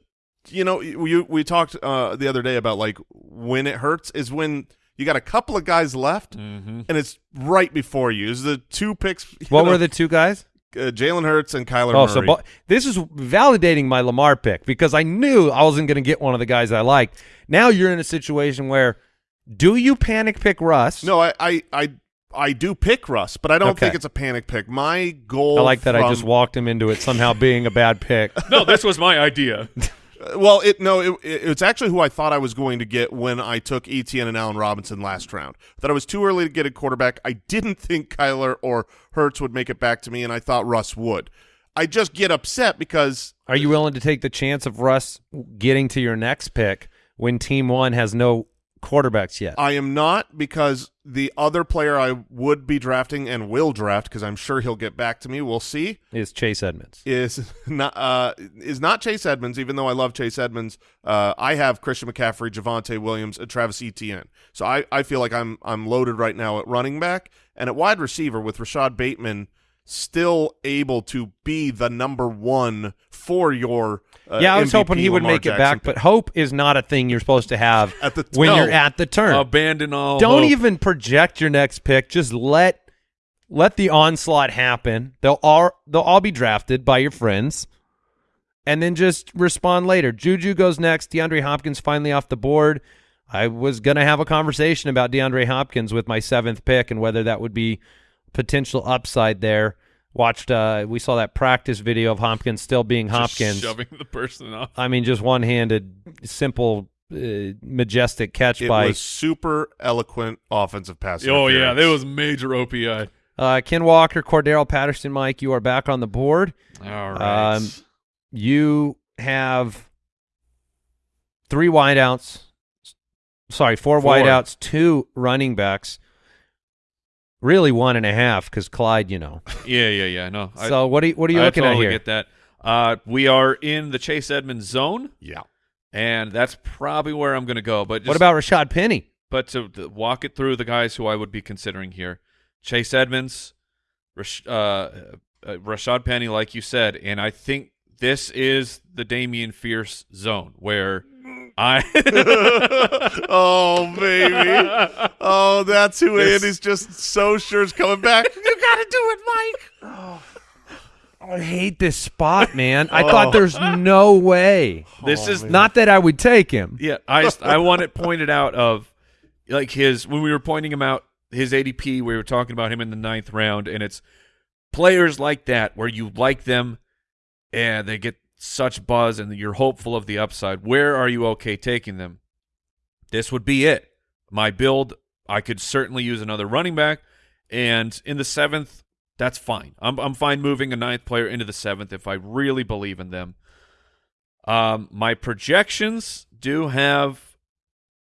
you know we we talked uh, the other day about like when it hurts is when You got a couple of guys left, Mm-hmm. and it's right before you. Is the two picks? you What know, were the two guys? Uh, Jalen Hurts and Kyler Oh, Murray? so bo- this is validating my Lamar pick because I knew I wasn't going to get one of the guys I liked. Now you're in a situation where do you panic pick Russ? no, I, I, I, I do pick Russ, but I don't Okay. think it's a panic pick. My goal. I like that I just walked him into it somehow being a bad pick. No, this was my idea. Well, it no, it, it, it's actually who I thought I was going to get when I took Etienne and Allen Robinson last round. That I was too early to get a quarterback. I didn't think Kyler or Hurts would make it back to me, and I thought Russ would. I just get upset because Are you willing to take the chance of Russ getting to your next pick when Team One has no quarterbacks yet? I am not because the other player I would be drafting and will draft because I'm sure he'll get back to me. We'll see. is Chase Edmonds? Is not uh, is not Chase Edmonds. Even though I love Chase Edmonds, uh, I have Christian McCaffrey, Javonte Williams, and Travis Etienne. So I, I feel like I'm I'm loaded right now at running back and at wide receiver with Rashod Bateman still able to be the number one for your. Uh, yeah, I was MVP hoping he would Lamar make it Jackson back, pick. but hope is not a thing you're supposed to have At the- when no. you're at the turn. Abandon all. Don't hope. even project your next pick. Just let let the onslaught happen. They'll all they'll all be drafted by your friends, and then just respond later. Juju goes next. DeAndre Hopkins finally off the board. I was gonna have a conversation about DeAndre Hopkins with my seventh pick and whether that would be potential upside there. Watched uh we saw that practice video of Hopkins still being Just Hopkins. shoving the person off. I mean, just one handed, simple, uh, majestic catch It by was super eloquent offensive pass. Oh yeah, interference. there was major OPI. Uh, Ken Walker, Cordarrelle Patterson, Mike, you are back on the board. All right. Um, You have three wideouts. Sorry, four, Four. wideouts, two running backs. Really, one and a half because Clyde, you know. yeah, yeah, yeah. No. I- so what are you what are you I looking totally at here? get that. Uh, we are in the Chase Edmonds zone, yeah. and that's probably where I'm going to go. But just, what about Rashaad Penny? But to, to walk it through the guys who I would be considering here: Chase Edmonds, Rash, uh, uh, Rashaad Penny, like you said, and I think this is the Damian Fierce zone where I. oh baby. Oh, that's who Andy's just so sure is coming back. You gotta do it, Mike. Oh. I hate this spot, man. I Oh. thought there's no way. Oh, this is Not that I would take him. Yeah, I just- I want it pointed out of like his when we were pointing him out his ADP. We were talking about him in the ninth round, and it's players like that where you like them and they get such buzz, and you're hopeful of the upside. Where are you okay taking them? This would be it. My build, I could certainly use another running back, and in the seventh, that's fine. I'm I'm fine moving a ninth player into the seventh if I really believe in them. Um, my projections do have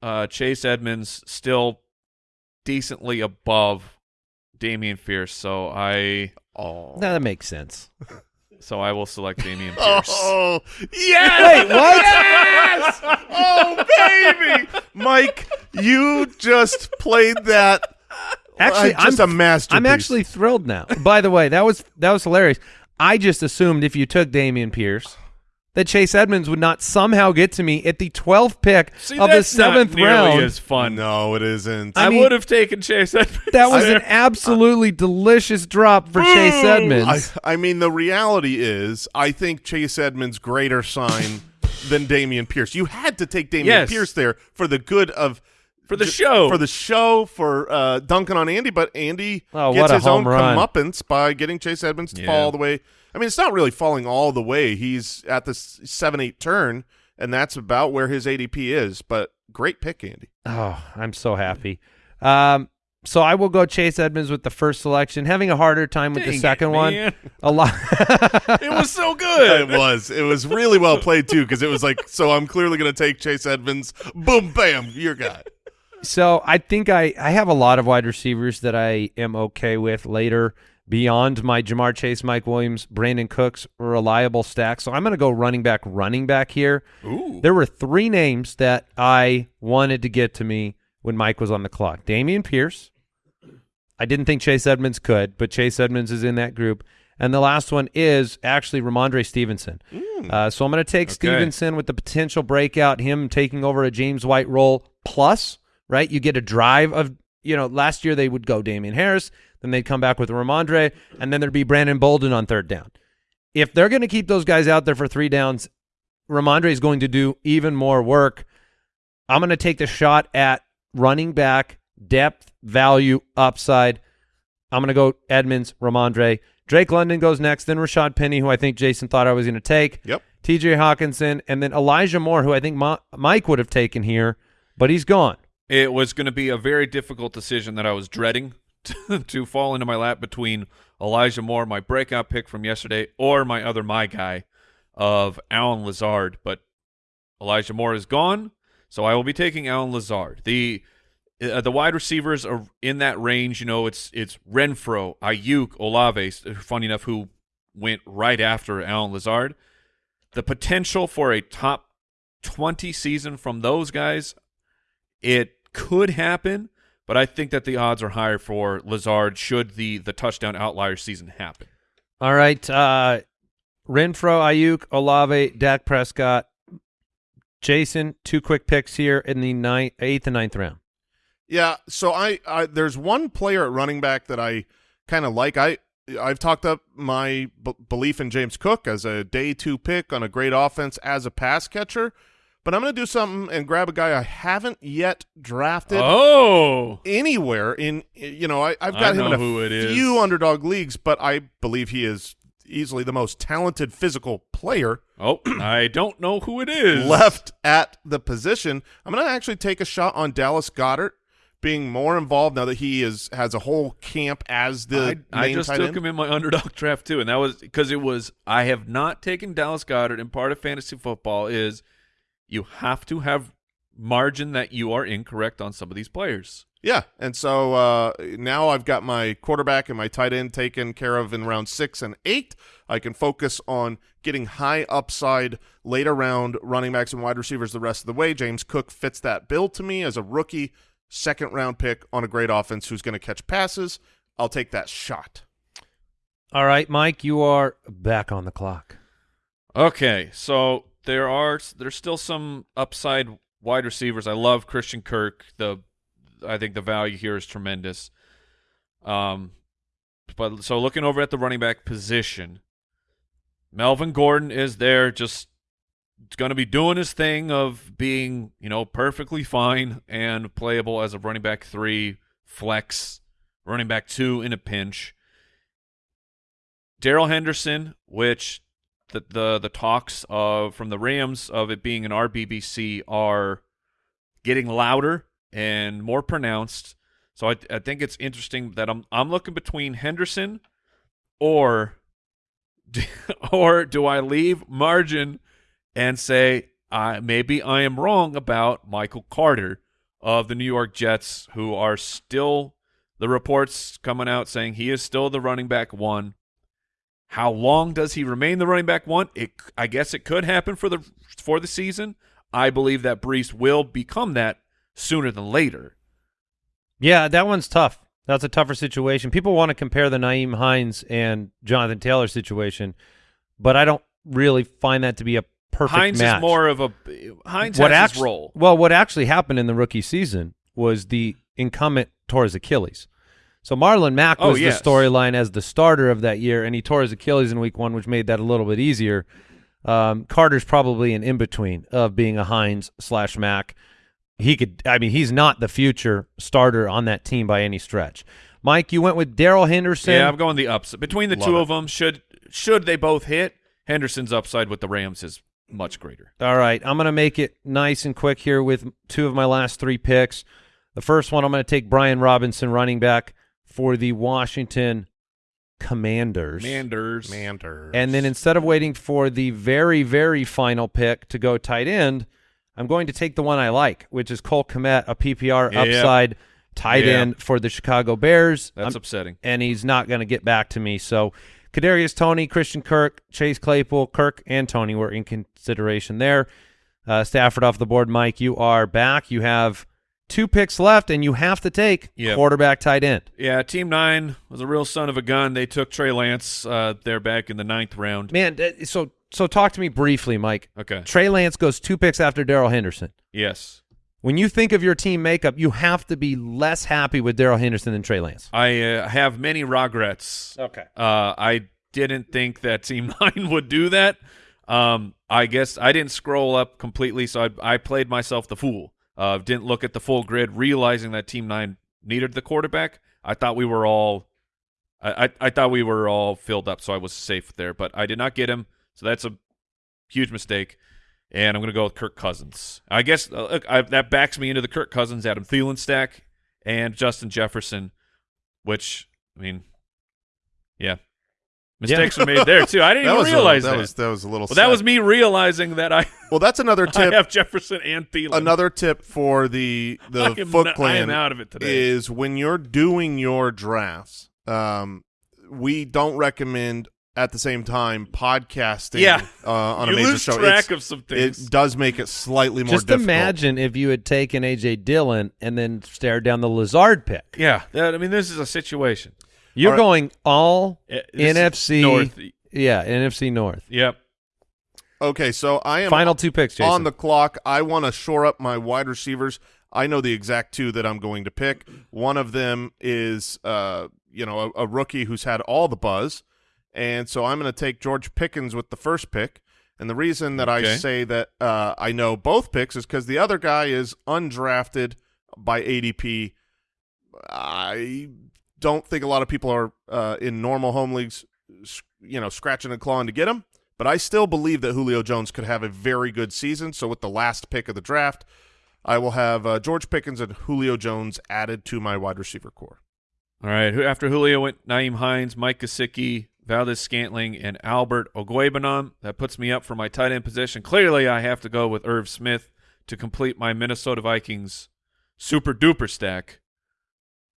uh, Chase Edmonds still decently above Damian Fierce, so I Oh. No, that makes sense. so I will select Dameon Pierce. Oh, yes! Wait, what? Yes! Oh, baby! Mike, you just played that. Actually, uh, just I'm a masterpiece. I'm actually thrilled now. By the way, that was that was hilarious. I just assumed if you took Dameon Pierce, that Chase Edmonds would not somehow get to me at the 12th pick See, of the that's not seventh nearly round. as fun. No, it isn't. I, I mean- would have taken Chase Edmonds. That was an absolutely delicious drop for Chase Edmonds. I, I mean, the reality is, I think Chase Edmonds' greater sign than Dameon Pierce. You had to take Dameon Yes. Pierce there for the good of for the show. for the show, for uh, dunking on Andy. But Andy Oh, gets his own run. comeuppance by getting Chase Edmonds to Yeah. fall all the way. I mean, it's not really falling all the way. He's at the seven eight turn, and that's about where his ADP is. But great pick, Andy. Oh, I'm so happy. Um, so I will go Chase Edmonds with the first selection. Having a harder time with Dang the it, second one. A lot. it was so good. It was. It was really well played too, because it was like, so I'm clearly going to take Chase Edmonds. Boom, bam, your guy. So I think I, I have a lot of wide receivers that I am okay with later beyond my Ja'Marr Chase, Mike Williams, Brandin Cooks reliable stack. So I'm going to go running back, running back here. Ooh. There were three names that I wanted to get to me when Mike was on the clock. Dameon Pierce. I didn't think Chase Edmonds could, but Chase Edmonds is in that group. And the last one is actually Rhamondre Stevenson. Uh, so I'm going to take Okay. Stevenson with the potential breakout, him taking over a James White role plus right? You get a drive of, you know, last year they would go Damien Harris, then they'd come back with Rhamondre, and then there'd be Brandon Bolden on third down. If they're going to keep those guys out there for three downs, Rhamondre is going to do even more work. I'm going to take the shot at running back depth, value, upside. I'm going to go Edmonds, Ramondre. Drake London goes next, then Rashaad Penny, who I think Jason thought I was going to take. Yep. TJ Hockenson, and then Elijah Moore, who I think Ma- Mike would have taken here, but he's gone. It was going to be a very difficult decision that I was dreading to, to fall into my lap between Elijah Moore, my breakout pick from yesterday, or my other my guy of Allen Lazard. But Elijah Moore is gone, so I will be taking Allen Lazard. The uh, the wide receivers are in that range. You know, it's it's Renfrow, Aiyuk, Olave. Funny enough, who went right after Allen Lazard. The potential for a top twenty season from those guys, it could happen, but I think that the odds are higher for Lazard should the the touchdown outlier season happen. All right. Uh, Renfrow, Aiyuk, Olave, Dak Prescott. Jason, two quick picks here in the ninth, eighth and ninth round. Yeah, so I, I there's one player at running back that I kind of like. I I've talked up my b- belief in James Cook as a day two pick on a great offense as a pass catcher, but I'm going to do something and grab a guy I haven't yet drafted Oh, anywhere in. You know, I, I've I got him in a it is. few underdog leagues, but I believe he is easily the most talented physical player oh, I don't know who it is. left at the position. I'm going to actually take a shot on Dallas Goedert being more involved now that he is has a whole camp as the I, I just took end. him in my underdog draft too, and that was because it was I have not taken Dallas Goedert, and part of fantasy football is you have to have margin that you are incorrect on some of these players. Yeah, and so uh, now I've got my quarterback and my tight end taken care of in round six and eight. I can focus on getting high upside later round running backs and wide receivers the rest of the way. James Cook fits that bill to me as a rookie second round pick on a great offense who's going to catch passes. I'll take that shot. All right, Mike, you are back on the clock. Okay, so there are there's still some upside wide receivers. I love Christian Kirk. The I think the value here is tremendous. Um, but so looking over at the running back position, Melvin Gordon is there, just going to be doing his thing of being you know perfectly fine and playable as a running back three flex, running back two in a pinch. Darrell Henderson, which the the the talks of from the Rams of it being an RBBC are getting louder and more pronounced. So I I think it's interesting that I'm I'm looking between Henderson or or do I leave margin and say I maybe I am wrong about Michael Carter of the New York Jets who are still the reports coming out saying he is still the running back one. How long does he remain the running back one? It, I guess it could happen for the for the season. I believe that Breece will become that sooner than later. Yeah, that one's tough. That's a tougher situation. People want to compare the Nyheim Hines and Jonathan Taylor situation, but I don't really find that to be a perfect Hines match. is more of a Hines what has his role. Well, what actually happened in the rookie season was the incumbent tore his Achilles. So Marlon Mack Oh, was yes. the storyline as the starter of that year, and he tore his Achilles in week one, which made that a little bit easier. Um, Carter's probably an in between of being a Hines slash Mack. He could, I mean, he's not the future starter on that team by any stretch. Mike, you went with Darrell Henderson. Yeah, I'm going the upside between the Love two it. of them. Should should they both hit, Henderson's upside with the Rams is much greater. All right, I'm going to make it nice and quick here with two of my last three picks. The first one, I'm going to take Brian Robinson, running back for the Washington Commanders. Manders, Manders. And then instead of waiting for the very, very final pick to go tight end, I'm going to take the one I like, which is Cole Kmet, a PPR Yeah. upside tight Yeah. end for the Chicago Bears. that's I'm- upsetting. and he's not going to get back to me. So Kadarius Toney, Christian Kirk, Chase Claypool, Kirk, and Toney were in consideration there. Uh, Stafford off the board. Mike, you are back. You have two picks left, and you have to take Yep. quarterback tight end. Yeah, Team Nine was a real son of a gun. They took Trey Lance uh, there back in the ninth round. Man, uh, so so talk to me briefly, Mike. Okay. Trey Lance goes two picks after Darrell Henderson. Yes. When you think of your team makeup, you have to be less happy with Darrell Henderson than Trey Lance. I uh, have many regrets. Okay. Uh, I didn't think that Team Nine would do that. Um, I guess I didn't scroll up completely, so I, I played myself the fool. Uh, didn't look at the full grid, realizing that Team Nine needed the quarterback. I thought we were all, I, I, I thought we were all filled up, so I was safe there. But I did not get him, so that's a huge mistake. And I'm going to go with Kirk Cousins. I guess uh, look, I, that backs me into the Kirk Cousins, Adam Thielen stack, and Justin Jefferson, which I mean, yeah, mistakes were made there too. I didn't That even was realize a, that. that was that was a little. well, that was me realizing that I, Well, that's another I tip. have Jefferson and Thielen. another tip for the I the am Foot not- I am out of it today. is when you're doing your drafts. Um, we don't recommend at the same time podcasting. Yeah. uh, on you a major lose show. track It's- of some things. It does make it slightly more Just difficult. imagine if you had taken AJ Dillon and then stared down the Lazard pick. yeah, that, I mean, this is a situation. You're All right. going all Uh, NFC North. Yeah, NFC North. Yep. Okay, so I am Final two picks, Jason. on the clock. I want to shore up my wide receivers. I know the exact two that I'm going to pick. One of them is, uh, you know, a, a rookie who's had all the buzz, and so I'm going to take George Pickens with the first pick. And the reason that I say that uh, I know both picks is because the other guy is undrafted by ADP. I don't think a lot of people are uh, in normal home leagues, you know, scratching and clawing to get him. But I still believe that Julio Jones could have a very good season. So with the last pick of the draft, I will have uh, George Pickens and Julio Jones added to my wide receiver core. All right. After Julio went Nyheim Hines, Mike Gesicki, Valdes-Scantling, and Albert Okwuegbunam. That puts me up for my tight end position. Clearly, I have to go with Irv Smith to complete my Minnesota Vikings super duper stack.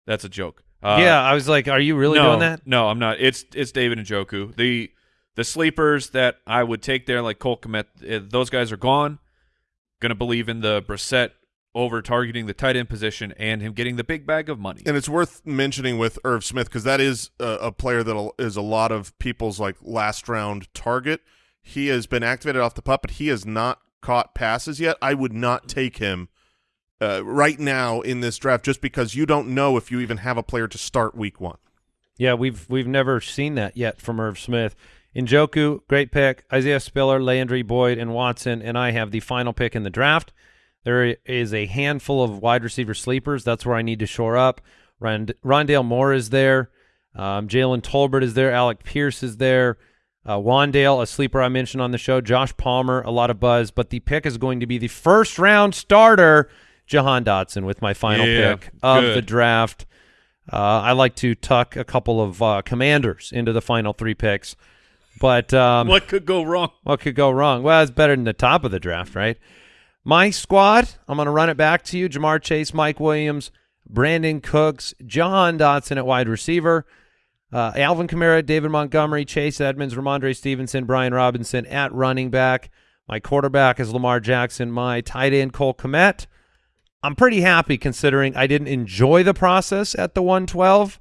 That's a joke. Uh, yeah, I was like, are you really no, doing that? No, I'm not. It's it's David Njoku. The the sleepers that I would take there, like Cole Kmet, eh, those guys are gone. Gonna believe in the Brissett over targeting the tight end position and him getting the big bag of money. And it's worth mentioning with Irv Smith because that is a, a player that is a lot of people's like last round target. He has been activated off the pup, but he has not caught passes yet. I would not take him uh, right now in this draft just because you don't know if you even have a player to start week one. Yeah, we've we've never seen that yet from Irv Smith. Njoku, great pick. Isaiah Spiller, Landry Boyd, and Watson, and I have the final pick in the draft. There is a handful of wide receiver sleepers. That's where I need to shore up. Rond- Rondale Moore is there. Um, Jalen Tolbert is there. Alec Pierce is there. Uh, Wan'Dale, a sleeper I mentioned on the show. Josh Palmer, a lot of buzz. But the pick is going to be the first round starter, Jahan Dotson, with my final Yeah, pick of good. the draft. Uh, I like to tuck a couple of uh, commanders into the final three picks. But um, what could go wrong? what could go wrong? Well, it's better than the top of the draft, right? My squad, I'm going to run it back to you. Ja'Marr Chase, Mike Williams, Brandin Cooks, Jahan Dotson at wide receiver, uh, Alvin Kamara, David Montgomery, Chase Edmonds, Rhamondre Stevenson, Brian Robinson at running back. My quarterback is Lamar Jackson. My tight end, Cole Kmet. I'm pretty happy considering I didn't enjoy the process at the 112.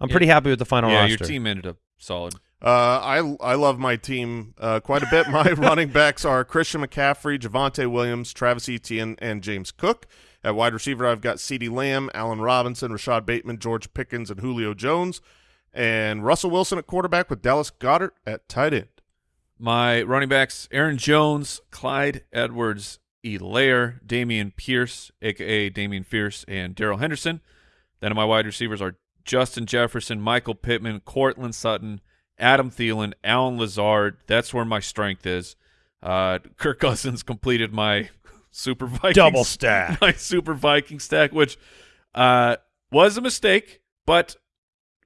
I'm Yeah. pretty happy with the final yeah, roster. your team ended up solid. Uh, I I love my team uh, quite a bit. My running backs are Christian McCaffrey, Javonte Williams, Travis Etienne, and James Cook. At wide receiver, I've got CeeDee Lamb, Allen Robinson, Rashod Bateman, George Pickens, and Julio Jones. And Russell Wilson at quarterback with Dallas Goedert at tight end. My running backs: Aaron Jones, Clyde Edwards, Helaire, Dameon Pierce, aka Damian Fierce, and Daryl Henderson. Then my wide receivers are Justin Jefferson, Michael Pittman, Courtland Sutton, Adam Thielen, Allen Lazard. That's where my strength is. Uh, Kirk Cousins completed my Super Vikings Double stack. my Super Viking stack, which uh, was a mistake, but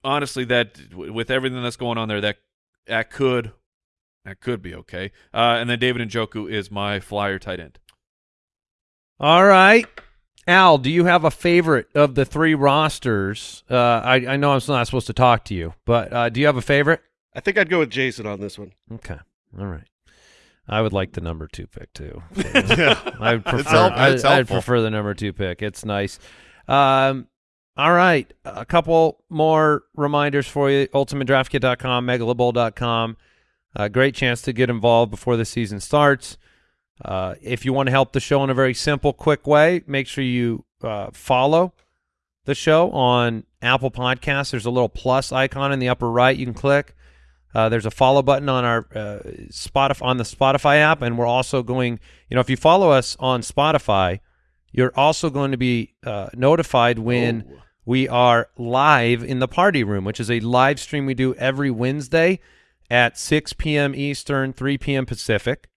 honestly, that with everything that's going on there, that that could that could be okay. Uh, and then David Njoku is my flyer tight end. All right. Al, do you have a favorite of the three rosters? Uh, I, I know I'm not supposed to talk to you, but uh, do you have a favorite? I think I'd go with Jason on this one. Okay. All right. I would like the number two pick too. Yeah. I prefer. help- I, it's I'd prefer the number two pick. It's nice. Um, all right. A couple more reminders for you. UltimateDraftKit.com, MegaloBowl.com. A great chance to get involved before the season starts. Uh, if you want to help the show in a very simple, quick way, make sure you uh, follow the show on Apple Podcasts. There's a little plus icon in the upper right you can click. Uh, there's a follow button on our uh, Spotify on the Spotify app, and we're also going. You know, if you follow us on Spotify, you're also going to be uh, notified when Oh. we are live in the party room, which is a live stream we do every Wednesday at 6 p.m. Eastern, 3 p.m. Pacific.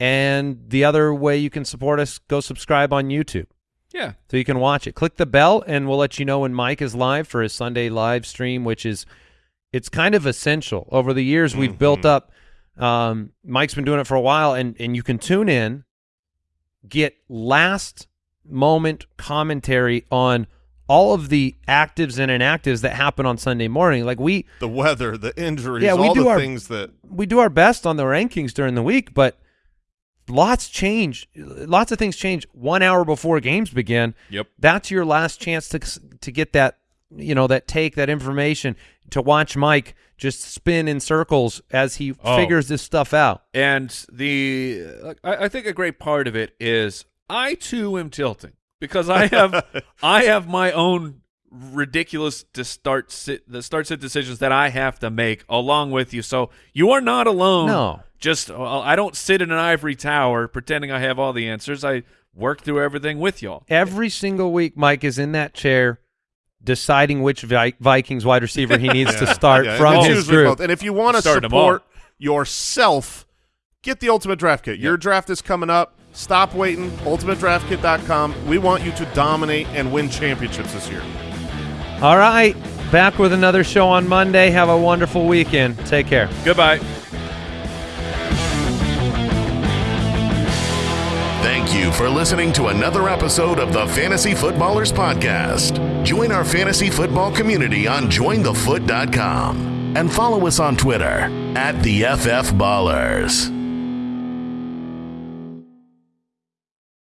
And the other way you can support us, go subscribe on YouTube Yeah. so you can watch it. Click the bell, and we'll let you know when Mike is live for his Sunday live stream, which is it's kind of essential. Over the years, we've built up. Um, Mike's been doing it for a while, and and you can tune in, get last moment commentary on all of the actives and inactives that happen on Sunday morning. Like we The weather, the injuries, Yeah, we all do the our- things that we do our best on the rankings during the week, but lots change. Lots of things change one hour before games begin. Yep. That's your last chance to to get that you know that take that information to watch Mike just spin in circles as he Oh. figures this stuff out. And the I, I think a great part of it is I too am tilting because I have I have my own ridiculous to start sit the start sit decisions that I have to make along with you. So you are not alone. No. Just I don't sit in an ivory tower pretending I have all the answers. I work through everything with y'all. Every single week, Mike is in that chair deciding which Vi- Vikings wide receiver he needs to start Yeah, from it's his usually group. both. And if you want to Starting support yourself, get the Ultimate Draft Kit. Your draft is coming up. Stop waiting. UltimateDraftKit.com. We want you to dominate and win championships this year. All right, back with another show on Monday. Have a wonderful weekend. Take care. Goodbye. Thank you for listening to another episode of the Fantasy Footballers Podcast. Join our fantasy football community on jointhefoot.com and follow us on Twitter at the FF Ballers.